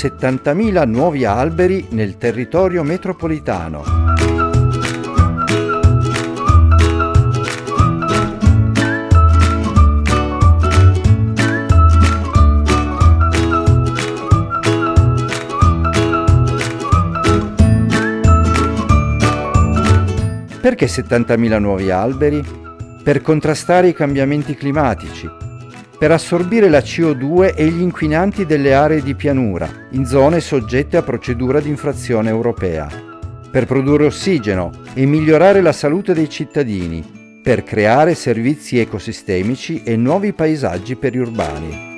70.000 nuovi alberi nel territorio metropolitano. Perché 70.000 nuovi alberi? Per contrastare i cambiamenti climatici, per assorbire la CO2 e gli inquinanti delle aree di pianura, in zone soggette a procedura di infrazione europea, per produrre ossigeno e migliorare la salute dei cittadini, per creare servizi ecosistemici e nuovi paesaggi periurbani.